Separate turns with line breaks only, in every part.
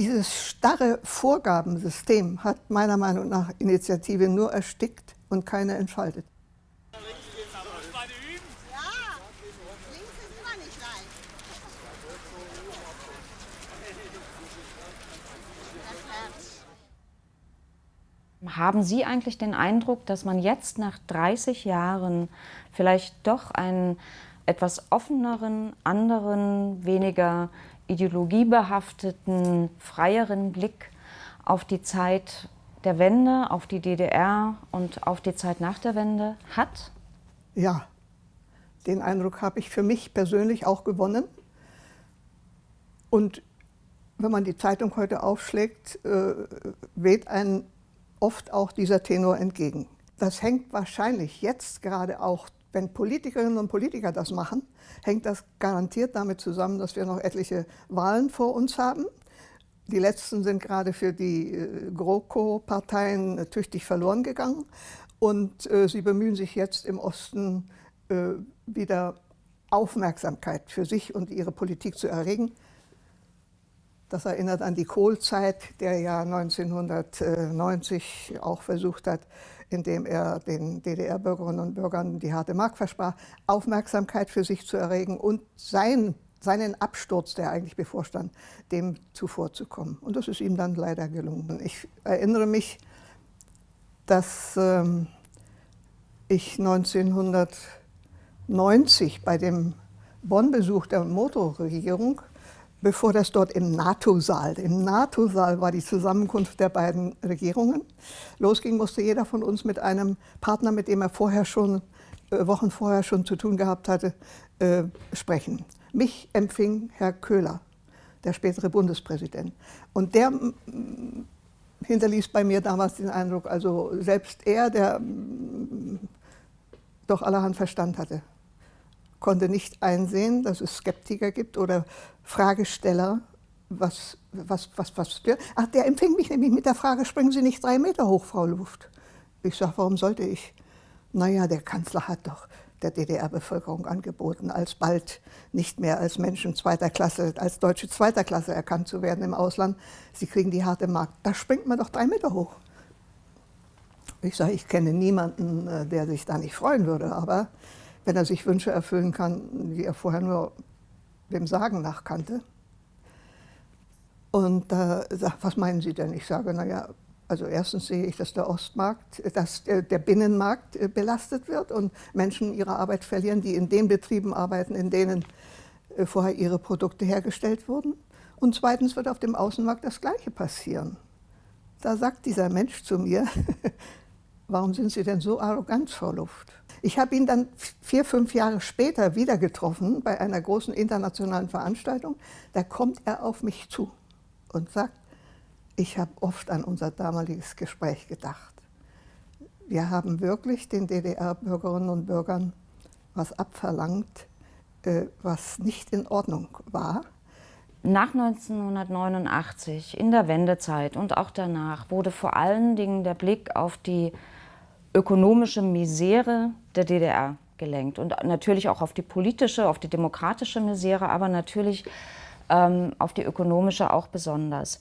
Dieses starre Vorgabensystem hat meiner Meinung nach Initiative nur erstickt und keine entfaltet.
Haben Sie eigentlich den Eindruck, dass man jetzt nach 30 Jahren vielleicht doch einen etwas offeneren, anderen, weniger ideologiebehafteten, freieren Blick auf die Zeit der Wende, auf die DDR und auf die Zeit nach der Wende hat?
Ja, den Eindruck habe ich für mich persönlich auch gewonnen. Und wenn man die Zeitung heute aufschlägt, äh, weht ein oft auch dieser Tenor entgegen. Das hängt wahrscheinlich jetzt gerade auch, wenn Politikerinnen und Politiker das machen, hängt das garantiert damit zusammen, dass wir noch etliche Wahlen vor uns haben. Die letzten sind gerade für die äh, GroKo-Parteien äh, tüchtig verloren gegangen. Und äh, sie bemühen sich jetzt im Osten äh, wieder Aufmerksamkeit für sich und ihre Politik zu erregen. Das erinnert an die Kohlzeit, der ja 1990 auch versucht hat, indem er den DDR-Bürgerinnen und Bürgern die harte Mark versprach, Aufmerksamkeit für sich zu erregen und sein, seinen Absturz, der eigentlich bevorstand, dem zuvorzukommen. Und das ist ihm dann leider gelungen. Ich erinnere mich, dass ähm, ich 1990 bei dem Bonn-Besuch der Motorregierung bevor das dort im NATO-Saal, im NATO-Saal war die Zusammenkunft der beiden Regierungen, losging, musste jeder von uns mit einem Partner, mit dem er vorher schon, äh, Wochen vorher schon zu tun gehabt hatte, äh, sprechen. Mich empfing Herr Köhler, der spätere Bundespräsident. Und der hinterließ bei mir damals den Eindruck, also selbst er, der doch allerhand Verstand hatte, konnte nicht einsehen, dass es Skeptiker gibt oder Fragesteller, was, was, was, was, ach, der empfing mich nämlich mit der Frage, springen Sie nicht drei Meter hoch, Frau Luft? Ich sage, warum sollte ich? Naja, der Kanzler hat doch der DDR-Bevölkerung angeboten, alsbald nicht mehr als Menschen zweiter Klasse, als Deutsche zweiter Klasse erkannt zu werden im Ausland. Sie kriegen die harte Markt. Da springt man doch drei Meter hoch. Ich sage, ich kenne niemanden, äh, der sich da nicht freuen würde, aber wenn er sich Wünsche erfüllen kann, die er vorher nur dem Sagen nach kannte. Und da äh, sagt, was meinen Sie denn? Ich sage, naja, also erstens sehe ich, dass der Ostmarkt, dass der Binnenmarkt äh, belastet wird und Menschen ihre Arbeit verlieren, die in den Betrieben arbeiten, in denen äh, vorher ihre Produkte hergestellt wurden. Und zweitens wird auf dem Außenmarkt das Gleiche passieren. Da sagt dieser Mensch zu mir, warum sind Sie denn so arrogant, Frau Luft? Ich habe ihn dann vier, fünf Jahre später wieder getroffen bei einer großen internationalen Veranstaltung. Da kommt er auf mich zu und sagt, ich habe oft an unser damaliges Gespräch gedacht. Wir haben wirklich den DDR-Bürgerinnen und Bürgern was abverlangt, äh, was nicht in Ordnung war.
Nach 1989, in der Wendezeit und auch danach, wurde vor allen Dingen der Blick auf die ökonomische Misere der DDR gelenkt und natürlich auch auf die politische, auf die demokratische Misere, aber natürlich ähm, auf die ökonomische auch besonders.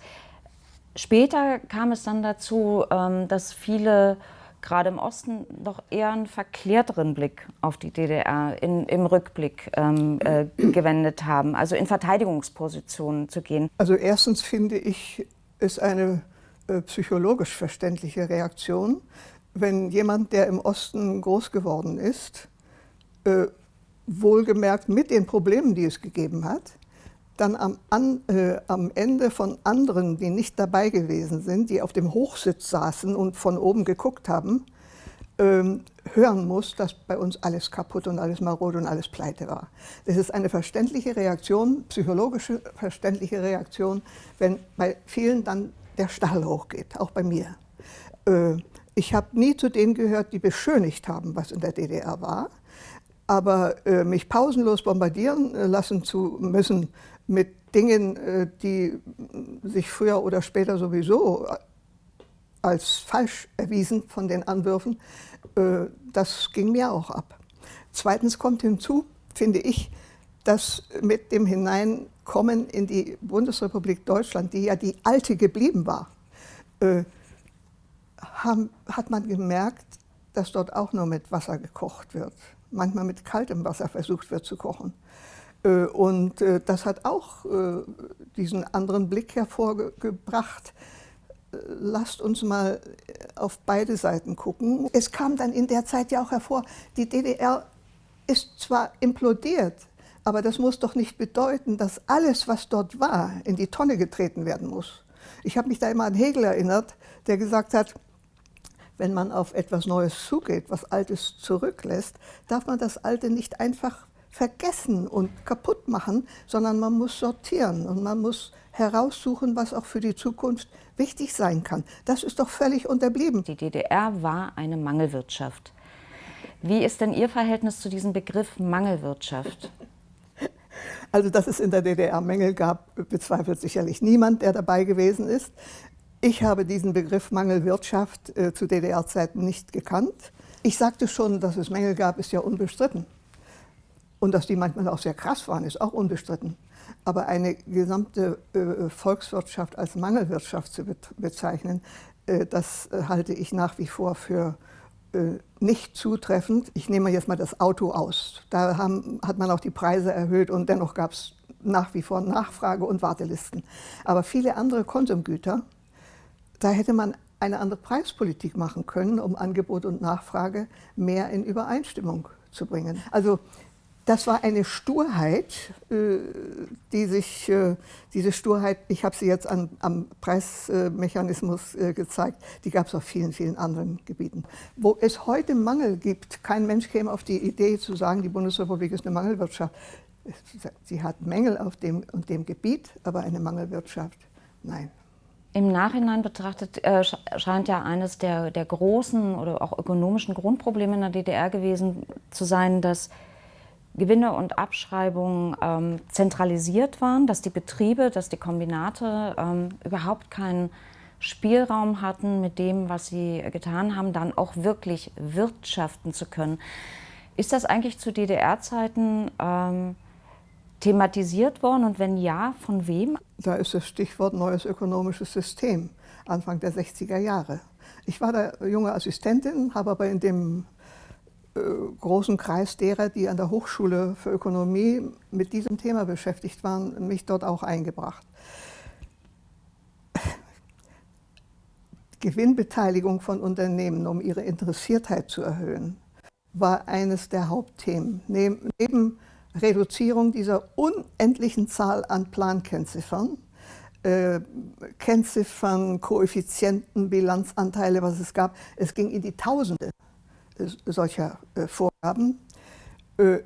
Später kam es dann dazu, ähm, dass viele gerade im Osten doch eher einen verklärteren Blick auf die DDR in, im Rückblick ähm, äh, gewendet haben, also in Verteidigungspositionen zu gehen.
Also erstens finde ich, ist eine äh, psychologisch verständliche Reaktion, wenn jemand, der im Osten groß geworden ist, äh, wohlgemerkt mit den Problemen, die es gegeben hat, dann am, an, äh, am, Ende von anderen, die nicht dabei gewesen sind, die auf dem Hochsitz saßen und von oben geguckt haben, ähm, hören muss, dass bei uns alles kaputt und alles marode und alles pleite war. Das ist eine verständliche Reaktion, psychologische verständliche Reaktion, wenn bei vielen dann der Stachel hochgeht, auch bei mir. Äh, ich habe nie zu denen gehört, die beschönigt haben, was in der DDR war. Aber äh, mich pausenlos bombardieren äh, lassen zu müssen mit Dingen, äh, die sich früher oder später sowieso als falsch erwiesen von den Anwürfen, äh, das ging mir auch ab. Zweitens kommt hinzu, finde ich, dass mit dem Hineinkommen in die Bundesrepublik Deutschland, die ja die alte geblieben war, äh, haben, hat man gemerkt, dass dort auch nur mit Wasser gekocht wird. Manchmal mit kaltem Wasser versucht wird zu kochen. Äh, und äh, das hat auch äh, diesen anderen Blick hervorgebracht. Lasst uns mal auf beide Seiten gucken. Es kam dann in der Zeit ja auch hervor, die DDR ist zwar implodiert, aber das muss doch nicht bedeuten, dass alles, was dort war, in die Tonne getreten werden muss. Ich habe mich da immer an Hegel erinnert, der gesagt hat, wenn man auf etwas Neues zugeht, was Altes zurücklässt, darf man das Alte nicht einfach vergessen und kaputt machen, sondern man muss sortieren und man muss heraussuchen, was auch für die Zukunft wichtig sein kann. Das ist doch völlig unterblieben.
Die DDR war eine Mangelwirtschaft. Wie ist denn Ihr Verhältnis zu diesem Begriff Mangelwirtschaft?
Also, dass es in der DDR Mängel gab, bezweifelt sicherlich niemand, der dabei gewesen ist. Ich habe diesen Begriff Mangelwirtschaft äh, zu DDR-Zeiten nicht gekannt. Ich sagte schon, dass es Mängel gab, ist ja unbestritten. Und dass die manchmal auch sehr krass waren, ist auch unbestritten. Aber eine gesamte äh, Volkswirtschaft als Mangelwirtschaft zu be bezeichnen, äh, das äh, halte ich nach wie vor für äh, nicht zutreffend. Ich nehme jetzt mal das Auto aus. Da haben, hat man auch die Preise erhöht und dennoch gab es nach wie vor Nachfrage und Wartelisten. Aber viele andere Konsumgüter, da hätte man eine andere Preispolitik machen können, um Angebot und Nachfrage mehr in Übereinstimmung zu bringen. Also das war eine Sturheit, äh, die sich, äh, diese Sturheit, ich habe sie jetzt an, am Preismechanismus äh, gezeigt, die gab es auf vielen, vielen anderen Gebieten. Wo es heute Mangel gibt, kein Mensch käme auf die Idee zu sagen, die Bundesrepublik ist eine Mangelwirtschaft. Sie hat Mängel auf dem und dem Gebiet, aber eine Mangelwirtschaft, nein.
Im Nachhinein betrachtet äh, scheint ja eines der, der großen oder auch ökonomischen Grundprobleme in der DDR gewesen zu sein, dass Gewinne und Abschreibungen ähm, zentralisiert waren, dass die Betriebe, dass die Kombinate ähm, überhaupt keinen Spielraum hatten, mit dem, was sie getan haben, dann auch wirklich wirtschaften zu können. Ist das eigentlich zu DDR-Zeiten ähm, thematisiert worden und wenn ja, von wem?
Da ist das Stichwort neues ökonomisches System, Anfang der 60er Jahre. Ich war da junge Assistentin, habe aber in dem äh, großen Kreis derer, die an der Hochschule für Ökonomie mit diesem Thema beschäftigt waren, mich dort auch eingebracht. Gewinnbeteiligung von Unternehmen, um ihre Interessiertheit zu erhöhen, war eines der Hauptthemen. Neben Reduzierung dieser unendlichen Zahl an Plankennziffern, äh, Kennziffern, Koeffizienten, Bilanzanteile, was es gab, es ging in die Tausende solcher äh, Vorgaben. Äh,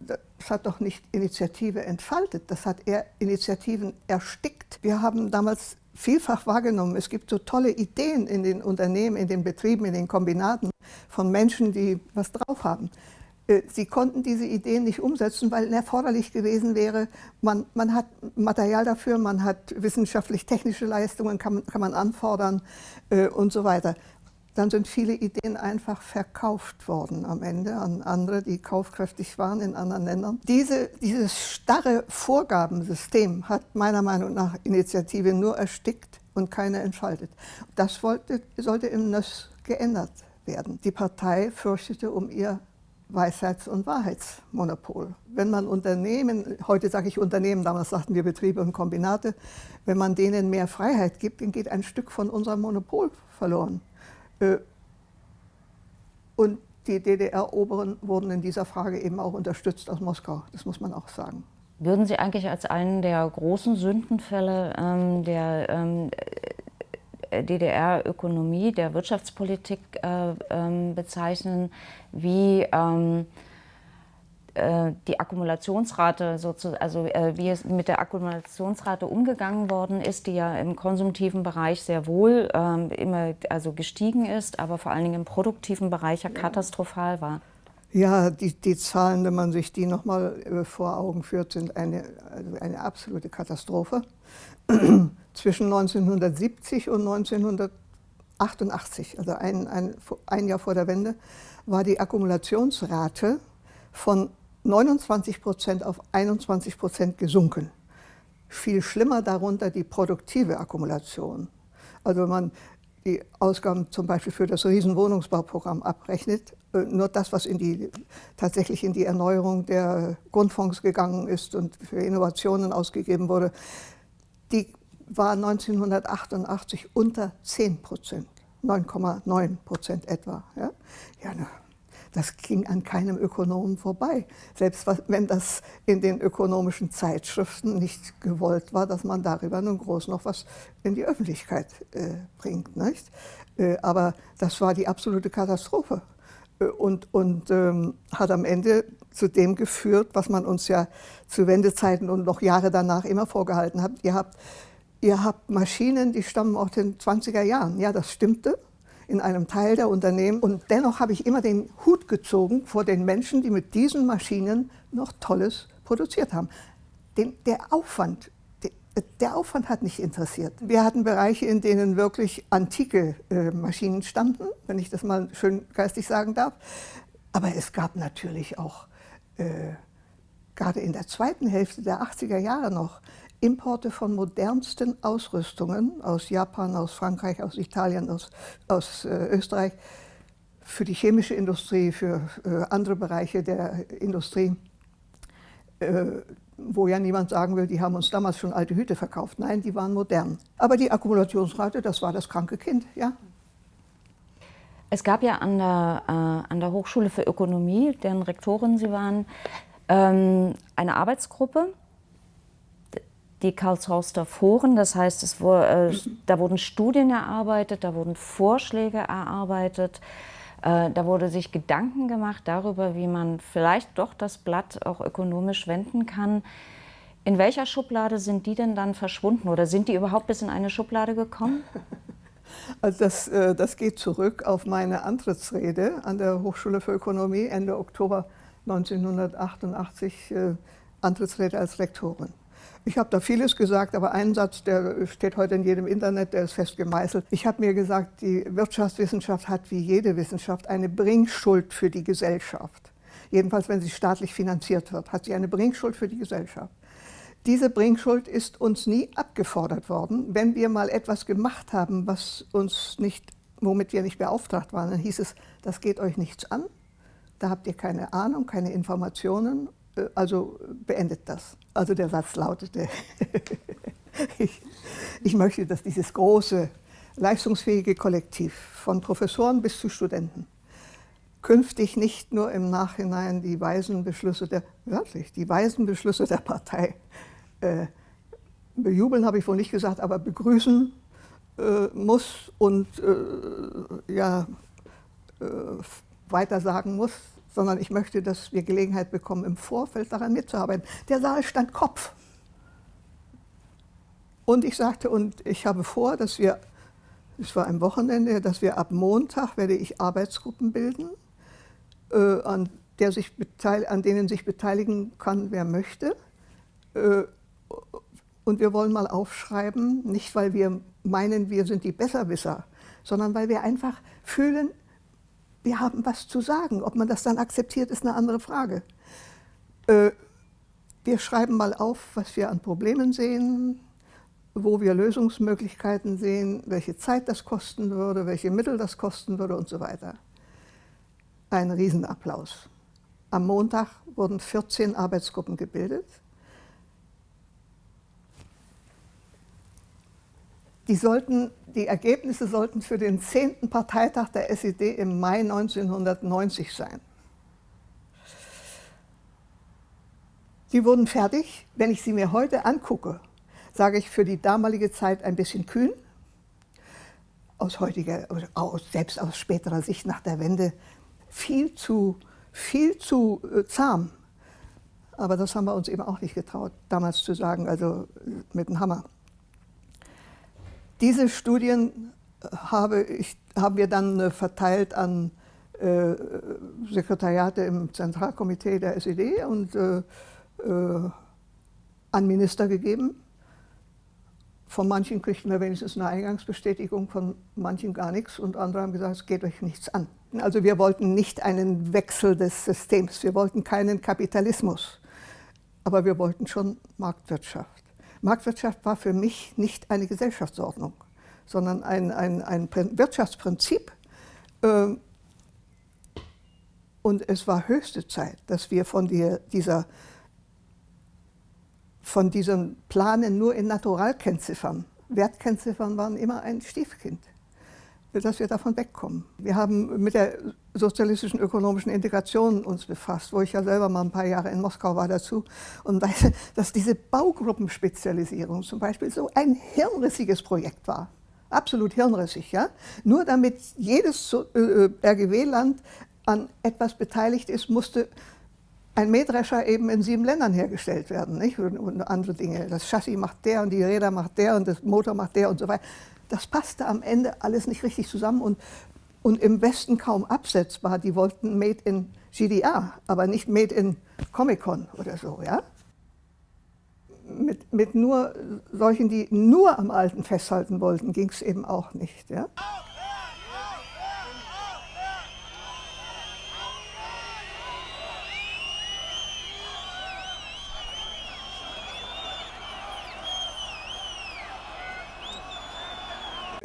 das hat doch nicht Initiative entfaltet, das hat eher Initiativen erstickt. Wir haben damals vielfach wahrgenommen, es gibt so tolle Ideen in den Unternehmen, in den Betrieben, in den Kombinaten von Menschen, die was drauf haben. Äh, sie konnten diese Ideen nicht umsetzen, weil erforderlich gewesen wäre, man, man hat Material dafür, man hat wissenschaftlich-technische Leistungen, kann, kann man anfordern äh, und so weiter dann sind viele Ideen einfach verkauft worden am Ende an andere, die kaufkräftig waren in anderen Ländern. Diese, dieses starre Vorgabensystem hat meiner Meinung nach Initiative nur erstickt und keine entfaltet. Das wollte, sollte im NÖS geändert werden. Die Partei fürchtete um ihr Weisheits- und Wahrheitsmonopol. Wenn man Unternehmen, heute sage ich Unternehmen, damals sagten wir Betriebe und Kombinate, wenn man denen mehr Freiheit gibt, dann geht ein Stück von unserem Monopol verloren. Äh, und die DDR-Oberen wurden in dieser Frage eben auch unterstützt aus Moskau, das muss man auch sagen.
Würden Sie eigentlich als einen der großen Sündenfälle ähm, der ähm, DDR-Ökonomie, der Wirtschaftspolitik äh, ähm, bezeichnen, wie ähm, äh, die Akkumulationsrate, also äh, wie es mit der Akkumulationsrate umgegangen worden ist, die ja im konsumtiven Bereich sehr wohl ähm, immer also gestiegen ist, aber vor allen Dingen im produktiven Bereich ja katastrophal war.
Ja, die, die Zahlen, wenn man sich die nochmal äh, vor Augen führt, sind eine, also eine absolute Katastrophe. Zwischen 1970 und 1988, also ein, ein, ein Jahr vor der Wende, war die Akkumulationsrate von 29 Prozent auf 21 Prozent gesunken. Viel schlimmer darunter die produktive Akkumulation. Also wenn man die Ausgaben zum Beispiel für das Riesenwohnungsbauprogramm abrechnet, äh, nur das, was in die, tatsächlich in die Erneuerung der Grundfonds gegangen ist und für Innovationen ausgegeben wurde, die war 1988 unter 10 Prozent, 9,9 Prozent etwa. Ja, ja das ging an keinem Ökonomen vorbei. Selbst wenn das in den ökonomischen Zeitschriften nicht gewollt war, dass man darüber nun groß noch was in die Öffentlichkeit äh, bringt. Nicht? Äh, aber das war die absolute Katastrophe äh, und, und ähm, hat am Ende zu dem geführt, was man uns ja zu Wendezeiten und noch Jahre danach immer vorgehalten hat. Ihr habt, ihr habt Maschinen, die stammen aus den 20er Jahren. Ja, das stimmte in einem Teil der Unternehmen. Und dennoch habe ich immer den Hut gezogen vor den Menschen, die mit diesen Maschinen noch Tolles produziert haben. Den, der Aufwand, der, Aufwand hat nicht interessiert. Wir hatten Bereiche, in denen wirklich antike äh, Maschinen standen, wenn ich das mal schön geistig sagen darf. Aber es gab natürlich auch, äh, gerade in der zweiten Hälfte der 80er Jahre noch, Importe von modernsten Ausrüstungen aus Japan, aus Frankreich, aus Italien, aus, aus äh, Österreich für die chemische Industrie, für äh, andere Bereiche der Industrie, äh, wo ja niemand sagen will, die haben uns damals schon alte Hüte verkauft. Nein, die waren modern. Aber die Akkumulationsrate, das war das kranke Kind, ja.
Es gab ja an der, äh, an der Hochschule für Ökonomie, deren Rektorin Sie waren, ähm, eine Arbeitsgruppe, die Karlshorster Foren. Das heißt, es wurde, äh, da wurden Studien erarbeitet, da wurden Vorschläge erarbeitet, äh, da wurde sich Gedanken gemacht darüber, wie man vielleicht doch das Blatt auch ökonomisch wenden kann. In welcher Schublade sind die denn dann verschwunden oder sind die überhaupt bis in eine Schublade gekommen?
Also das, äh, das geht zurück auf meine Antrittsrede an der Hochschule für Ökonomie Ende Oktober 1988, äh, Antrittsrede als Rektorin. Ich habe da vieles gesagt, aber ein Satz, der steht heute in jedem Internet, der ist fest gemeißelt. Ich habe mir gesagt, die Wirtschaftswissenschaft hat wie jede Wissenschaft eine Bringschuld für die Gesellschaft. Jedenfalls, wenn sie staatlich finanziert wird, hat sie eine Bringschuld für die Gesellschaft. Diese Bringschuld ist uns nie abgefordert worden. Wenn wir mal etwas gemacht haben, was uns nicht, womit wir nicht beauftragt waren, dann hieß es, das geht euch nichts an, da habt ihr keine Ahnung, keine Informationen also beendet das. Also der Satz lautete, ich, ich möchte, dass dieses große, leistungsfähige Kollektiv von Professoren bis zu Studenten künftig nicht nur im Nachhinein die weisen Beschlüsse der, wörtlich, die weisen Beschlüsse der Partei äh, bejubeln, habe ich wohl nicht gesagt, aber begrüßen äh, muss und äh, ja, äh, weiter sagen muss, sondern ich möchte, dass wir Gelegenheit bekommen, im Vorfeld daran mitzuarbeiten. Der Saal stand Kopf. Und ich sagte, und ich habe vor, dass wir, es war ein Wochenende, dass wir ab Montag werde ich Arbeitsgruppen bilden, äh, an, der sich an denen sich beteiligen kann, wer möchte. Äh, und wir wollen mal aufschreiben, nicht weil wir meinen, wir sind die Besserwisser, sondern weil wir einfach fühlen, wir haben was zu sagen. Ob man das dann akzeptiert, ist eine andere Frage. Äh, wir schreiben mal auf, was wir an Problemen sehen, wo wir Lösungsmöglichkeiten sehen, welche Zeit das kosten würde, welche Mittel das kosten würde und so weiter. Ein Riesenapplaus. Am Montag wurden 14 Arbeitsgruppen gebildet. Die, sollten, die Ergebnisse sollten für den 10. Parteitag der SED im Mai 1990 sein. Die wurden fertig. Wenn ich sie mir heute angucke, sage ich für die damalige Zeit ein bisschen kühn. Aus heutiger, aus, selbst aus späterer Sicht nach der Wende viel zu, viel zu äh, zahm. Aber das haben wir uns eben auch nicht getraut, damals zu sagen, also mit dem Hammer. Diese Studien habe ich, haben wir dann äh, verteilt an äh, Sekretariate im Zentralkomitee der SED und äh, äh, an Minister gegeben. Von manchen kriegten wir wenigstens eine Eingangsbestätigung, von manchen gar nichts und andere haben gesagt, es geht euch nichts an. Also wir wollten nicht einen Wechsel des Systems, wir wollten keinen Kapitalismus, aber wir wollten schon Marktwirtschaft. Marktwirtschaft war für mich nicht eine Gesellschaftsordnung, sondern ein, ein, ein Wirtschaftsprinzip. Ähm, und es war höchste Zeit, dass wir von dieser von diesen Planen nur in Naturalkennziffern. Wertkennziffern waren immer ein Stiefkind, dass wir davon wegkommen. Wir haben mit der sozialistischen ökonomischen Integration uns befasst, wo ich ja selber mal ein paar Jahre in Moskau war dazu und weiß, dass diese Baugruppenspezialisierung zum Beispiel so ein hirnrissiges Projekt war. Absolut hirnrissig, ja. Nur damit jedes RGW-Land an etwas beteiligt ist, musste ein Mähdrescher eben in sieben Ländern hergestellt werden nicht? Und, andere Dinge. Das Chassis macht der und die Räder macht der und das Motor macht der und so weiter. Das passte am Ende alles nicht richtig zusammen und, und im Westen kaum absetzbar. Die wollten Made in GDR, aber nicht Made in Comic-Con oder so. Ja? Mit, mit nur solchen, die nur am Alten festhalten wollten, ging es eben auch nicht. Ja?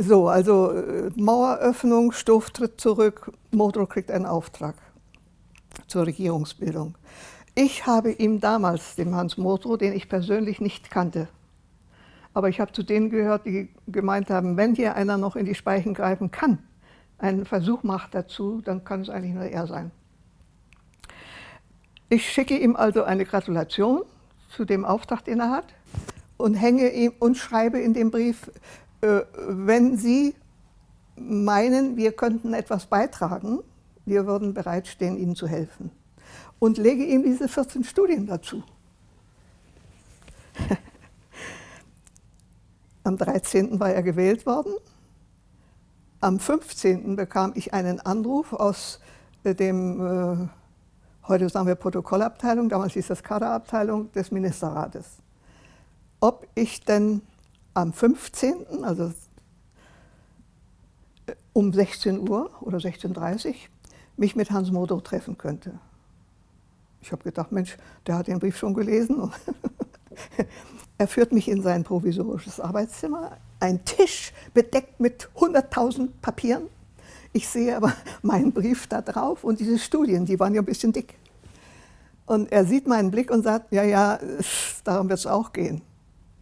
So, also äh, Maueröffnung, Stoff tritt zurück, Motor kriegt einen Auftrag zur Regierungsbildung. Ich habe ihm damals, dem Hans Motor, den ich persönlich nicht kannte, aber ich habe zu denen gehört, die gemeint haben, wenn hier einer noch in die Speichen greifen kann, einen Versuch macht dazu, dann kann es eigentlich nur er sein. Ich schicke ihm also eine Gratulation zu dem Auftrag, den er hat und hänge ihm und schreibe in dem Brief, wenn Sie meinen, wir könnten etwas beitragen, wir würden bereitstehen, Ihnen zu helfen. Und lege ihm diese 14 Studien dazu. Am 13. war er gewählt worden. Am 15. bekam ich einen Anruf aus äh, dem, äh, heute sagen wir Protokollabteilung, damals hieß das Kaderabteilung des Ministerrates, ob ich denn am 15., also äh, um 16 Uhr oder 16.30 Uhr, mich mit Hans Modo treffen könnte. Ich habe gedacht, Mensch, der hat den Brief schon gelesen. er führt mich in sein provisorisches Arbeitszimmer, ein Tisch bedeckt mit 100.000 Papieren. Ich sehe aber meinen Brief da drauf und diese Studien, die waren ja ein bisschen dick. Und er sieht meinen Blick und sagt, ja, ja, darum wird es auch gehen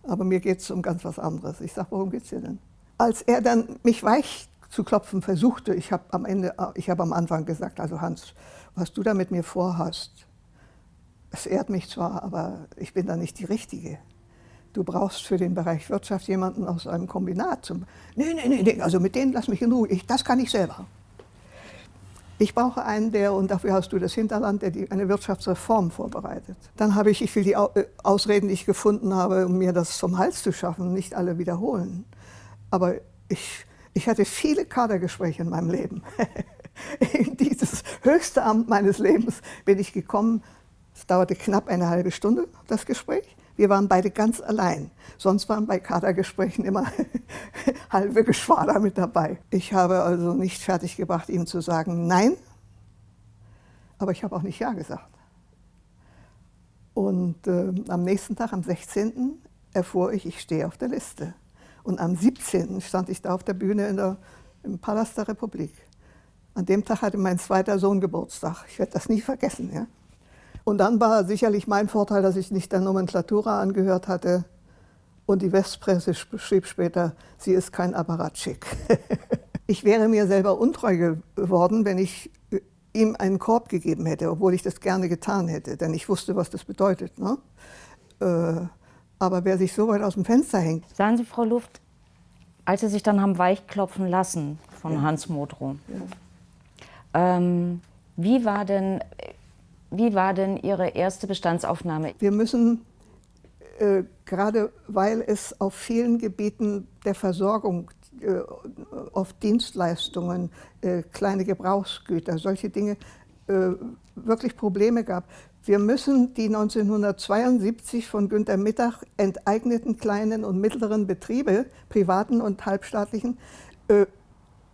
aber mir geht es um ganz was anderes. Ich sage, worum geht es dir denn? Als er dann mich weich zu klopfen versuchte, ich habe am Ende, ich habe am Anfang gesagt, also Hans, was du da mit mir vorhast, es ehrt mich zwar, aber ich bin da nicht die Richtige. Du brauchst für den Bereich Wirtschaft jemanden aus einem Kombinat. Zum, nee, nee, nee, nee, also mit denen lass mich in Ruhe, ich, das kann ich selber. Ich brauche einen, der, und dafür hast du das Hinterland, der die, eine Wirtschaftsreform vorbereitet. Dann habe ich, ich will die äh, Ausreden, die ich gefunden habe, um mir das vom Hals zu schaffen, nicht alle wiederholen. Aber ich, ich hatte viele Kadergespräche in meinem Leben. in dieses höchste Amt meines Lebens bin ich gekommen. Es dauerte knapp eine halbe Stunde, das Gespräch. Wir waren beide ganz allein. Sonst waren bei Kadergesprächen immer halbe Geschwader mit dabei. Ich habe also nicht fertiggebracht, ihm zu sagen Nein, aber ich habe auch nicht Ja gesagt. Und äh, am nächsten Tag, am 16., erfuhr ich, ich stehe auf der Liste. Und am 17. stand ich da auf der Bühne der, im Palast der Republik. An dem Tag hatte mein zweiter Sohn Geburtstag. Ich werde das nie vergessen. Ja? Und dann war sicherlich mein Vorteil, dass ich nicht der Nomenklatura angehört hatte. Und die Westpresse schrieb später, sie ist kein Apparatschick. ich wäre mir selber untreu geworden, wenn ich äh, ihm einen Korb gegeben hätte, obwohl ich das gerne getan hätte, denn ich wusste, was das bedeutet. Ne? Äh, aber wer sich so weit aus dem Fenster hängt.
Sagen Sie, Frau Luft, als Sie sich dann haben weichklopfen lassen von ja. Hans Modrow, ja. ähm, wie war denn wie war denn Ihre erste Bestandsaufnahme?
Wir müssen, äh, gerade weil es auf vielen Gebieten der Versorgung, äh, auf Dienstleistungen, äh, kleine Gebrauchsgüter, solche Dinge, äh, wirklich Probleme gab. Wir müssen die 1972 von Günter Mittag enteigneten kleinen und mittleren Betriebe, privaten und halbstaatlichen, äh,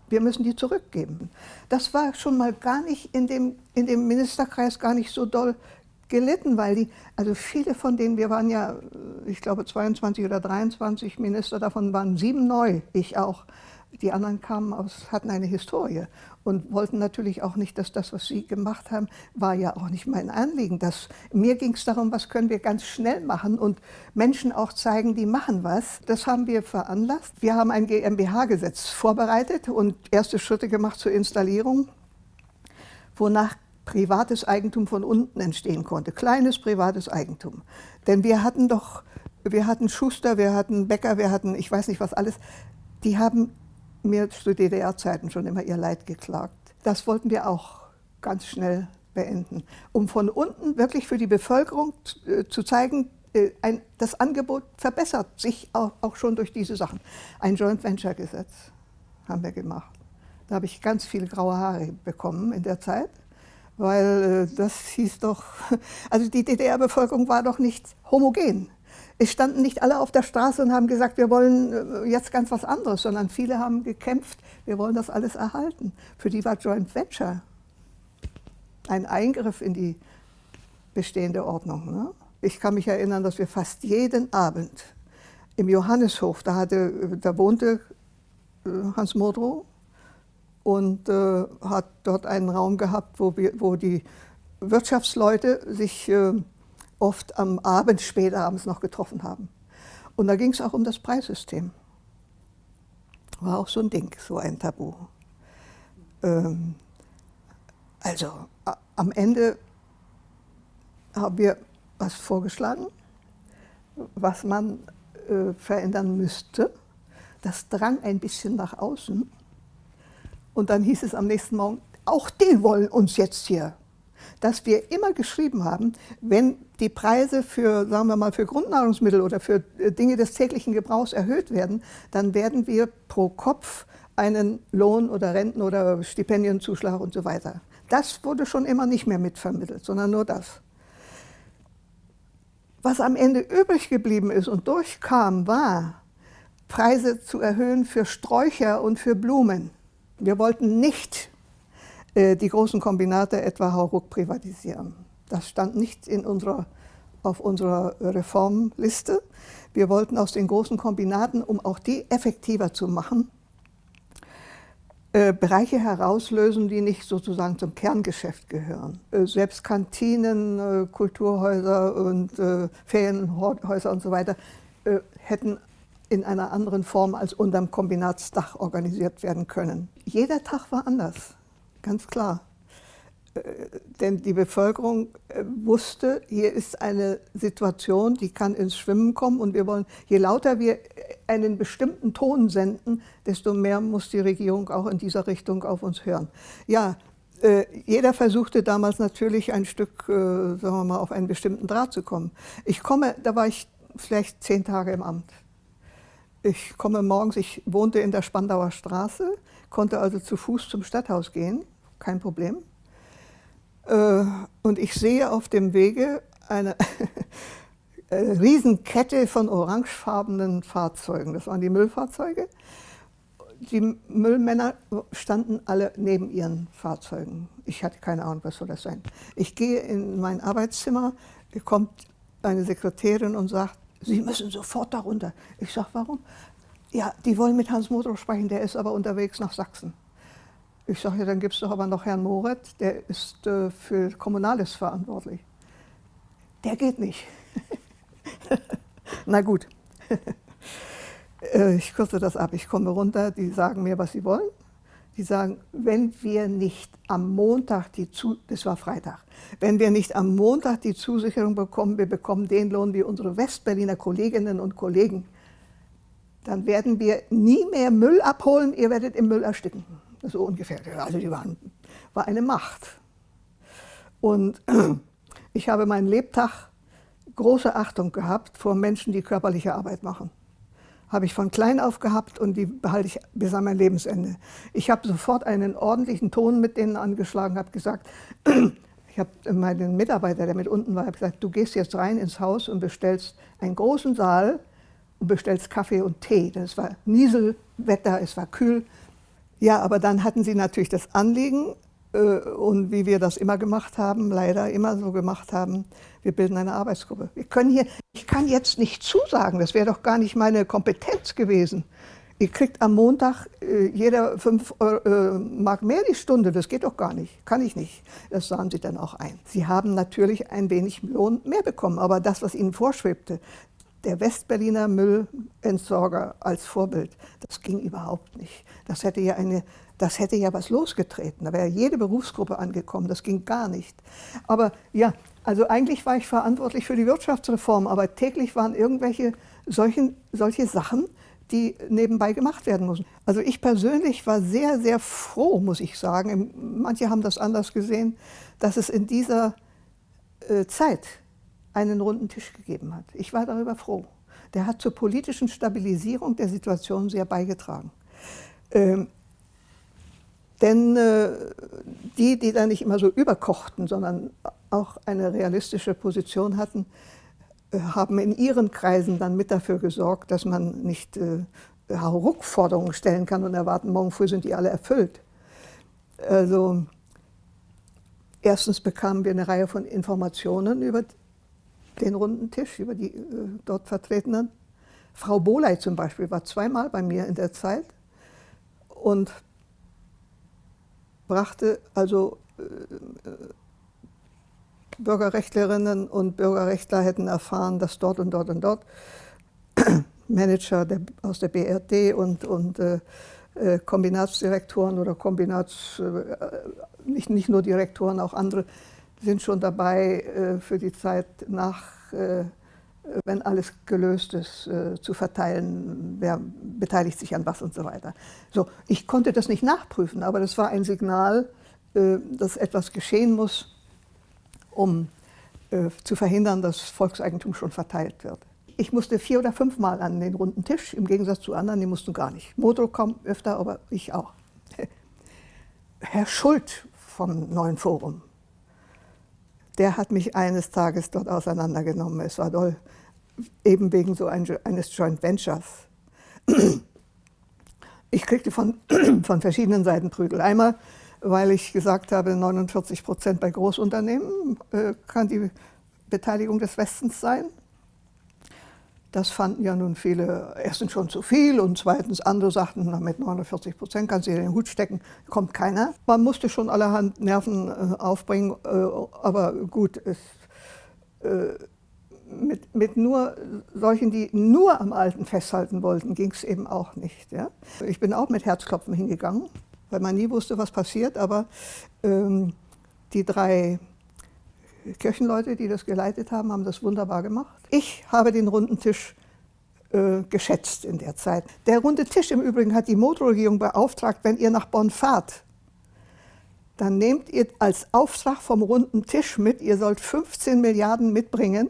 wir müssen die zurückgeben. Das war schon mal gar nicht in dem, in dem Ministerkreis gar nicht so doll gelitten, weil die, also viele von denen, wir waren ja, ich glaube 22 oder 23 Minister, davon waren sieben neu, ich auch. Die anderen kamen aus, hatten eine Historie und wollten natürlich auch nicht, dass das, was sie gemacht haben, war ja auch nicht mein Anliegen. Das, mir ging es darum, was können wir ganz schnell machen und Menschen auch zeigen, die machen was. Das haben wir veranlasst. Wir haben ein GmbH-Gesetz vorbereitet und erste Schritte gemacht zur Installierung, wonach privates Eigentum von unten entstehen konnte. Kleines privates Eigentum. Denn wir hatten doch, wir hatten Schuster, wir hatten Bäcker, wir hatten, ich weiß nicht was alles, die haben mir zu DDR-Zeiten schon immer ihr Leid geklagt. Das wollten wir auch ganz schnell beenden, um von unten wirklich für die Bevölkerung äh, zu zeigen, äh, ein, das Angebot verbessert sich auch, auch schon durch diese Sachen. Ein Joint Venture Gesetz haben wir gemacht. Da habe ich ganz viele graue Haare bekommen in der Zeit, weil äh, das hieß doch, also die DDR-Bevölkerung war doch nicht homogen. Es standen nicht alle auf der Straße und haben gesagt, wir wollen äh, jetzt ganz was anderes, sondern viele haben gekämpft, wir wollen das alles erhalten. Für die war Joint Venture ein Eingriff in die bestehende Ordnung. Ne? Ich kann mich erinnern, dass wir fast jeden Abend im Johanneshof, da, hatte, da wohnte äh, Hans Modrow und äh, hat dort einen Raum gehabt, wo, wir, wo die Wirtschaftsleute sich äh, oft am Abend, spät abends noch getroffen haben. Und da ging es auch um das Preissystem. War auch so ein Ding, so ein Tabu. Ähm, also am Ende haben wir was vorgeschlagen, was man äh, verändern müsste. Das drang ein bisschen nach außen. Und dann hieß es am nächsten Morgen, auch die wollen uns jetzt hier dass wir immer geschrieben haben, wenn die Preise für, sagen wir mal, für Grundnahrungsmittel oder für äh, Dinge des täglichen Gebrauchs erhöht werden, dann werden wir pro Kopf einen Lohn oder Renten oder Stipendienzuschlag und so weiter. Das wurde schon immer nicht mehr mitvermittelt, sondern nur das. Was am Ende übrig geblieben ist und durchkam, war, Preise zu erhöhen für Sträucher und für Blumen. Wir wollten nicht die großen Kombinate etwa Hauruck privatisieren. Das stand nicht in unserer, auf unserer Reformliste. Wir wollten aus den großen Kombinaten, um auch die effektiver zu machen, äh, Bereiche herauslösen, die nicht sozusagen zum Kerngeschäft gehören. Äh, selbst Kantinen, Kulturhäuser und Ferienhäuser und so weiter hätten in einer anderen Form als unterm Kombinatsdach organisiert werden können. Jeder Tag war anders ganz klar. Äh, denn die Bevölkerung äh, wusste, hier ist eine Situation, die kann ins Schwimmen kommen und wir wollen, je lauter wir einen bestimmten Ton senden, desto mehr muss die Regierung auch in dieser Richtung auf uns hören. Ja, äh, jeder versuchte damals natürlich ein Stück, sagen wir mal, auf einen bestimmten Draht zu kommen. Ich komme, da war ich vielleicht zehn Tage im Amt. Ich komme morgens, ich wohnte in der Spandauer Straße, konnte also zu Fuß zum Stadthaus gehen kein Problem. Äh, und ich sehe auf dem Wege eine Riesenkette von orangefarbenen Fahrzeugen. Das waren die Müllfahrzeuge. Die Müllmänner standen alle neben ihren Fahrzeugen. Ich hatte keine Ahnung, was soll das sein. Ich gehe in mein Arbeitszimmer, kommt eine Sekretärin und sagt, Sie müssen sofort darunter. Ich sage, warum? Ja, die wollen mit Hans Motor sprechen, der ist aber unterwegs nach Sachsen. Ich sage, ja, dann gibt es doch aber noch Herrn Moret, der ist äh, für Kommunales verantwortlich. Der geht nicht. Na gut. äh, ich kürze das ab. Ich komme runter, die sagen mir, was sie wollen. Die sagen, wenn wir nicht am Montag die Zu das war Freitag, wenn wir nicht am Montag die Zusicherung bekommen, wir bekommen den Lohn wie unsere Westberliner Kolleginnen und Kollegen, dann werden wir nie mehr Müll abholen, ihr werdet im Müll ersticken so ungefähr. Also die waren, war eine Macht. Und ich habe meinen Lebtag große Achtung gehabt vor Menschen, die körperliche Arbeit machen. Habe ich von klein auf gehabt und die behalte ich bis an mein Lebensende. Ich habe sofort einen ordentlichen Ton mit denen angeschlagen, habe gesagt, ich habe meinen Mitarbeiter, der mit unten war, gesagt, du gehst jetzt rein ins Haus und bestellst einen großen Saal und bestellst Kaffee und Tee. Das war Nieselwetter, es war kühl Ja, aber dann hatten sie natürlich das Anliegen, äh, und wie wir das immer gemacht haben, leider immer so gemacht haben, wir bilden eine Arbeitsgruppe. Wir können hier, ich kann jetzt nicht zusagen, das wäre doch gar nicht meine Kompetenz gewesen. Ihr kriegt am Montag äh, jeder fünf äh, Mark mehr die Stunde, das geht doch gar nicht, kann ich nicht. Das sahen sie dann auch ein. Sie haben natürlich ein wenig Lohn mehr bekommen, aber das, was ihnen vorschwebte, der Westberliner Müllentsorger als Vorbild, das ging überhaupt nicht. Das hätte ja, eine, das hätte ja was losgetreten. Da wäre jede Berufsgruppe angekommen, das ging gar nicht. Aber ja, also eigentlich war ich verantwortlich für die Wirtschaftsreform, aber täglich waren irgendwelche solchen, solche Sachen, die nebenbei gemacht werden müssen. Also ich persönlich war sehr, sehr froh, muss ich sagen, manche haben das anders gesehen, dass es in dieser äh, Zeit einen runden Tisch gegeben hat. Ich war darüber froh. Der hat zur politischen Stabilisierung der Situation sehr beigetragen. Ähm, denn äh, die, die da nicht immer so überkochten, sondern auch eine realistische Position hatten, äh, haben in ihren Kreisen dann mit dafür gesorgt, dass man nicht äh, Hauruck-Forderungen stellen kann und erwarten, morgen früh sind die alle erfüllt. Also erstens bekamen wir eine Reihe von Informationen über den runden Tisch, über die äh, dort Vertretenen. Frau Boley zum Beispiel war zweimal bei mir in der Zeit und brachte also äh, Bürgerrechtlerinnen und Bürgerrechtler hätten erfahren, dass dort und dort und dort Manager der, aus der BRD und, und äh, äh, Kombinatsdirektoren oder Kombinats, äh, nicht, nicht nur Direktoren, auch andere sind schon dabei, äh, für die Zeit nach, äh, wenn alles gelöst ist, äh, zu verteilen, wer beteiligt sich an was und so weiter. So, ich konnte das nicht nachprüfen, aber das war ein Signal, dass etwas geschehen muss, um zu verhindern, dass Volkseigentum schon verteilt wird. Ich musste vier oder fünfmal an den runden Tisch, im Gegensatz zu anderen, die mussten gar nicht. Modo kam öfter, aber ich auch. Herr Schult vom Neuen Forum, der hat mich eines Tages dort auseinandergenommen. Es war toll, eben wegen so eines Joint Ventures. Ich kriegte von, von verschiedenen Seiten Prügel. Einmal, weil ich gesagt habe, 49 Prozent bei Großunternehmen äh, kann die Beteiligung des Westens sein. Das fanden ja nun viele erstens schon zu viel und zweitens andere sagten, na, mit 49 Prozent kannst du dir den Hut stecken, kommt keiner. Man musste schon allerhand Nerven äh, aufbringen, äh, aber gut, es, äh, mit, mit, nur solchen, die nur am Alten festhalten wollten, ging es eben auch nicht. Ja? Ich bin auch mit Herzklopfen hingegangen, weil man nie wusste, was passiert, aber ähm, die drei Kirchenleute, die das geleitet haben, haben das wunderbar gemacht. Ich habe den runden Tisch äh, geschätzt in der Zeit. Der runde Tisch im Übrigen hat die Motorregierung beauftragt, wenn ihr nach Bonn fahrt, dann nehmt ihr als Auftrag vom runden Tisch mit, ihr sollt 15 Milliarden mitbringen,